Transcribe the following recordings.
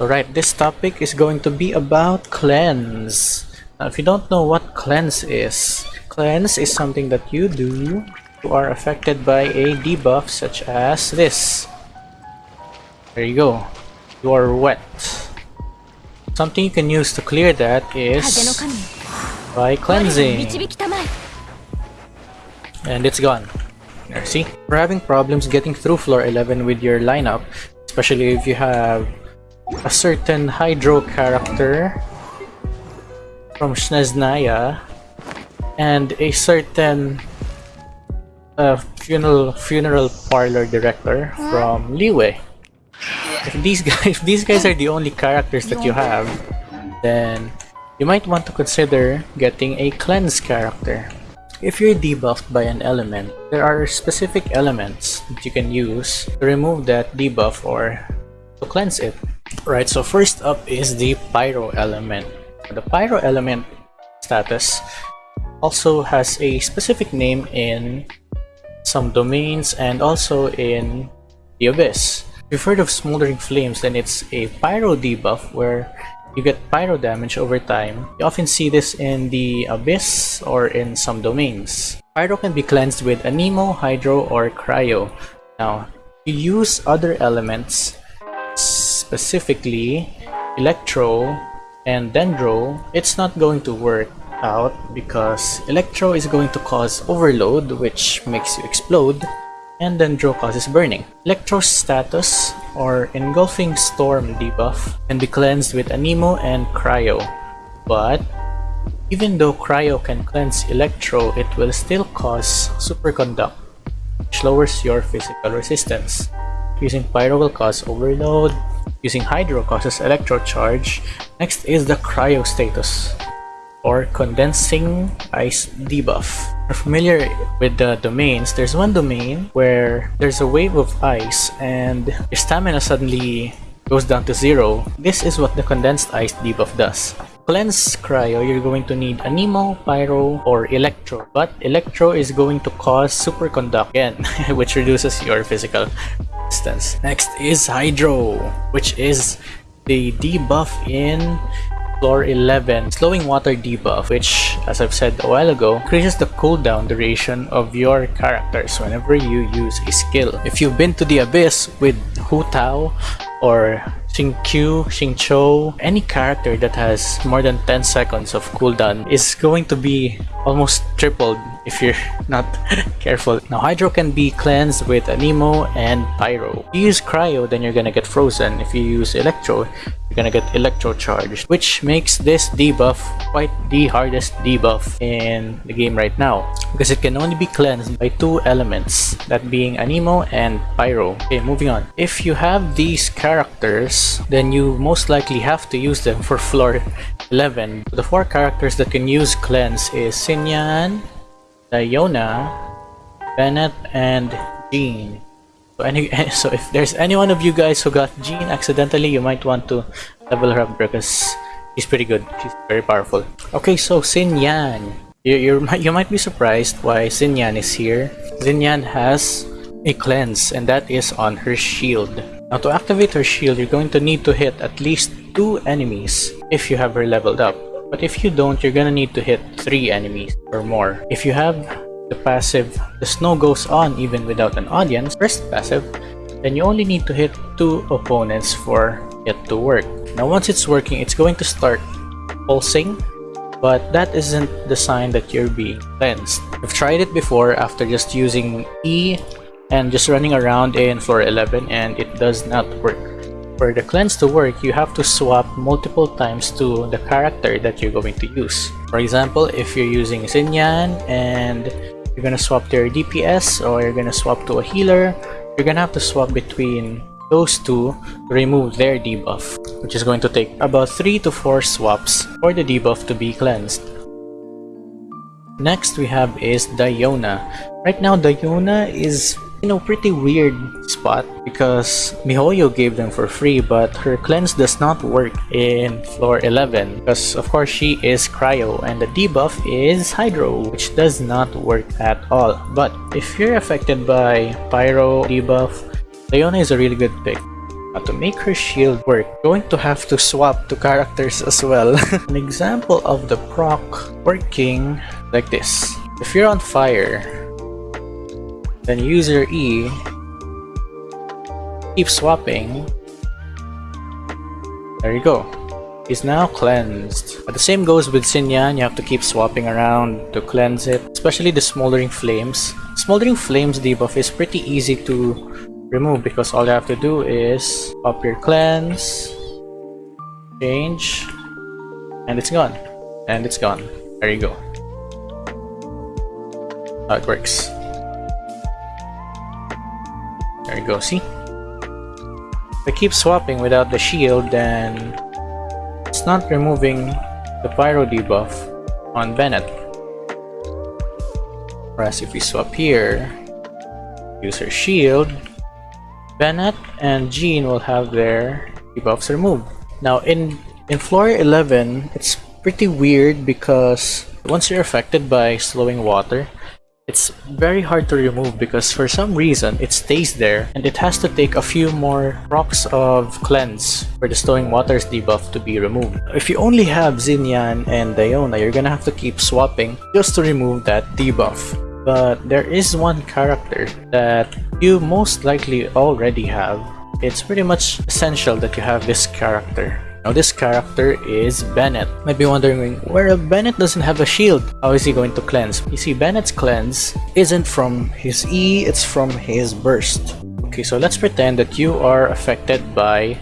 Alright, this topic is going to be about cleanse. Now, if you don't know what cleanse is, cleanse is something that you do you are affected by a debuff such as this. There you go. You are wet. Something you can use to clear that is by cleansing. And it's gone. There, see? We're having problems getting through floor 11 with your lineup, especially if you have a certain Hydro character from Snezhnaya and a certain uh, funeral funeral parlor director from Liyue. If these guys if these guys are the only characters that you have, then you might want to consider getting a cleanse character. If you're debuffed by an element, there are specific elements that you can use to remove that debuff or to cleanse it. Right, so first up is the Pyro element. The Pyro element status also has a specific name in some domains and also in the Abyss. If you've heard of Smoldering Flames, then it's a Pyro debuff where you get Pyro damage over time. You often see this in the Abyss or in some domains. Pyro can be cleansed with Anemo, Hydro, or Cryo. Now, you use other elements, specifically Electro and Dendro, it's not going to work out because Electro is going to cause overload which makes you explode and Dendro causes burning. Electro's status or engulfing storm debuff can be cleansed with Anemo and Cryo but even though Cryo can cleanse Electro it will still cause Superconduct which lowers your physical resistance. Using Pyro will cause overload, using Hydro causes Electro charge. Next is the Cryo status or condensing ice debuff. You're familiar with the domains, there's one domain where there's a wave of ice and your stamina suddenly goes down to zero. This is what the condensed ice debuff does. Cleanse Cryo, you're going to need Anemo, Pyro, or Electro. But Electro is going to cause Superconduct again, which reduces your physical resistance. Next is Hydro, which is the debuff in Floor 11, Slowing Water debuff, which, as I've said a while ago, increases the cooldown duration of your characters whenever you use a skill. If you've been to the Abyss with Hu Tao or Xingqiu, Xingqiu, any character that has more than 10 seconds of cooldown is going to be almost tripled if you're not careful. Now Hydro can be cleansed with Anemo and Pyro. If you use Cryo, then you're gonna get frozen. If you use Electro, you're gonna get electro charged which makes this debuff quite the hardest debuff in the game right now because it can only be cleansed by two elements that being anemo and pyro okay moving on if you have these characters then you most likely have to use them for floor 11 the four characters that can use cleanse is Xinyan, Diona, Bennett, and Jean so, any, so if there's any one of you guys who got Jean accidentally, you might want to level her up because she's pretty good. She's very powerful. Okay, so Xinyan. You, you you might be surprised why Xinyan is here. Xinyan has a cleanse and that is on her shield. Now to activate her shield, you're going to need to hit at least two enemies if you have her leveled up. But if you don't, you're gonna need to hit three enemies or more. If you have the passive the show goes on even without an audience first passive then you only need to hit two opponents for it to work now once it's working it's going to start pulsing but that isn't the sign that you're being cleansed i've tried it before after just using e and just running around in floor 11 and it does not work for the cleanse to work, you have to swap multiple times to the character that you're going to use. For example, if you're using Xinyan and you're gonna swap to your DPS or you're gonna swap to a healer, you're gonna have to swap between those two to remove their debuff, which is going to take about 3 to 4 swaps for the debuff to be cleansed. Next we have is Diona. Right now Diona is you know, pretty weird spot because MiHoYo gave them for free but her cleanse does not work in floor 11 because of course she is cryo and the debuff is hydro which does not work at all but if you're affected by pyro debuff Diona is a really good pick Now to make her shield work, you're going to have to swap to characters as well. An example of the proc working like this. If you're on fire, then use your E, keep swapping, there you go. He's now cleansed. But the same goes with Xinyan, you have to keep swapping around to cleanse it, especially the Smoldering Flames. Smoldering Flames debuff is pretty easy to remove because all you have to do is up your cleanse, change, and it's gone. And it's gone. There you go. How it works. There you go, see? If I keep swapping without the shield, then it's not removing the pyro debuff on Bennett. Whereas if we swap here, use her shield, Bennett and Jean will have their debuffs removed. Now in, in floor 11, it's pretty weird because once you're affected by slowing water, it's very hard to remove because for some reason it stays there and it has to take a few more procs of cleanse for the slowing waters debuff to be removed. If you only have Xinyan and Diona, you're gonna have to keep swapping just to remove that debuff. But there is one character that you most likely already have. It's pretty much essential that you have this character. Now this character is Bennett. Might be wondering, where Bennett doesn't have a shield, how is he going to cleanse? You see, Bennett's cleanse isn't from his E, it's from his burst. Okay, so let's pretend that you are affected by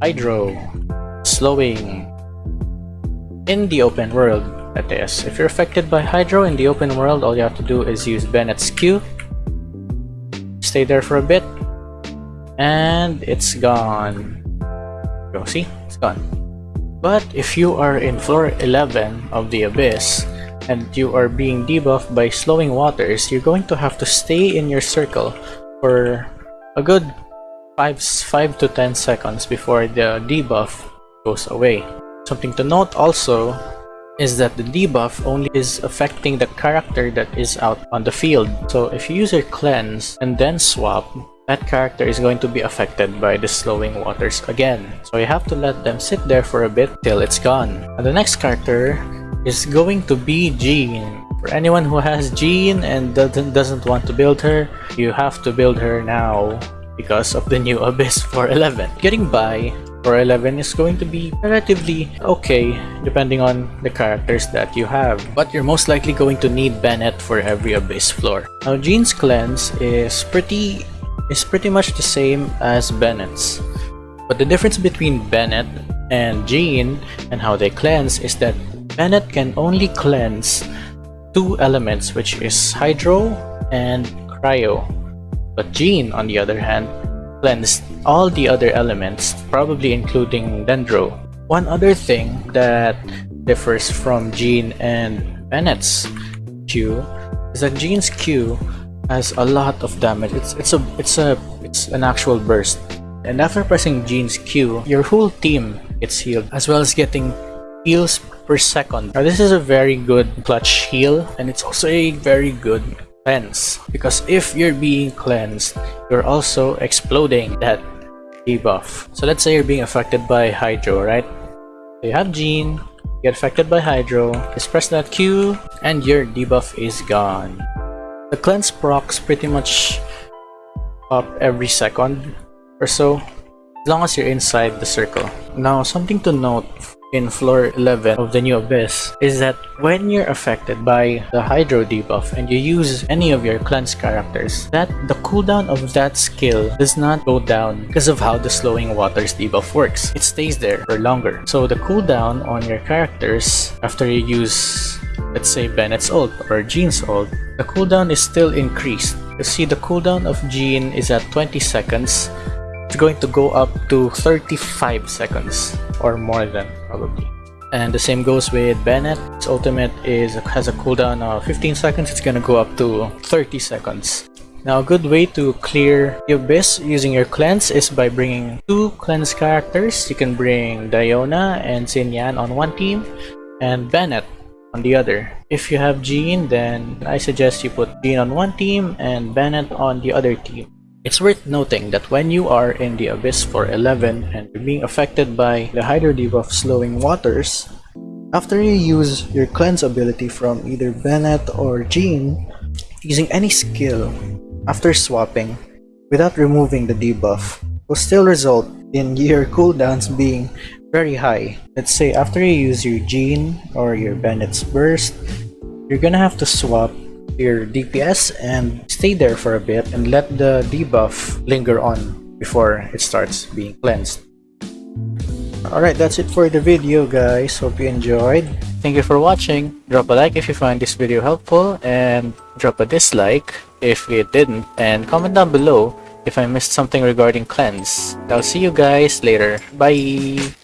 Hydro, slowing, in the open world, that is. If you're affected by Hydro in the open world, all you have to do is use Bennett's Q, stay there for a bit, and it's gone. Go, see? It's gone. But if you are in floor 11 of the Abyss, and you are being debuffed by slowing waters, you're going to have to stay in your circle for a good 5, 5 to 10 seconds before the debuff goes away. Something to note also is that the debuff only is affecting the character that is out on the field. So if you use your cleanse and then swap, that character is going to be affected by the slowing waters again. So you have to let them sit there for a bit till it's gone. And the next character is going to be Jean. For anyone who has Jean and doesn't, doesn't want to build her, you have to build her now because of the new Abyss 411. Getting by 411 is going to be relatively okay depending on the characters that you have. But you're most likely going to need Bennett for every Abyss floor. Now Jean's cleanse is pretty is pretty much the same as Bennett's. But the difference between Bennett and Jean and how they cleanse is that Bennett can only cleanse two elements which is Hydro and Cryo. But Jean on the other hand cleansed all the other elements, probably including Dendro. One other thing that differs from Jean and Bennett's Q is that Jean's Q has a lot of damage. It's it's a it's a it's an actual burst. And after pressing Jean's Q, your whole team gets healed, as well as getting heals per second. Now this is a very good clutch heal, and it's also a very good cleanse. Because if you're being cleansed, you're also exploding that debuff. So let's say you're being affected by Hydro, right? So you have Jean, get affected by Hydro, just press that Q, and your debuff is gone. The cleanse procs pretty much up every second or so, as long as you're inside the circle. Now, something to note in floor 11 of the new abyss is that when you're affected by the hydro debuff and you use any of your cleanse characters that the cooldown of that skill does not go down because of how the slowing waters debuff works. It stays there for longer. So the cooldown on your characters after you use let's say Bennett's ult or Jean's ult the cooldown is still increased. You see the cooldown of Jean is at 20 seconds it's going to go up to 35 seconds or more than probably. And the same goes with Bennett. Its ultimate is has a cooldown of 15 seconds. It's gonna go up to 30 seconds. Now a good way to clear the Abyss using your cleanse is by bringing two cleanse characters. You can bring Diona and Xinyan on one team and Bennett on the other. If you have Jean, then I suggest you put Jean on one team and Bennett on the other team. It's worth noting that when you are in the Abyss for 11 and you're being affected by the Hydro debuff slowing waters, after you use your cleanse ability from either Bennett or Jean, using any skill after swapping without removing the debuff will still result in your cooldowns being very high. Let's say after you use your Jean or your Bennett's burst, you're gonna have to swap your DPS and stay there for a bit and let the debuff linger on before it starts being cleansed. Alright, that's it for the video guys. Hope you enjoyed. Thank you for watching. Drop a like if you find this video helpful and drop a dislike if it didn't and comment down below if I missed something regarding cleanse. I'll see you guys later. Bye!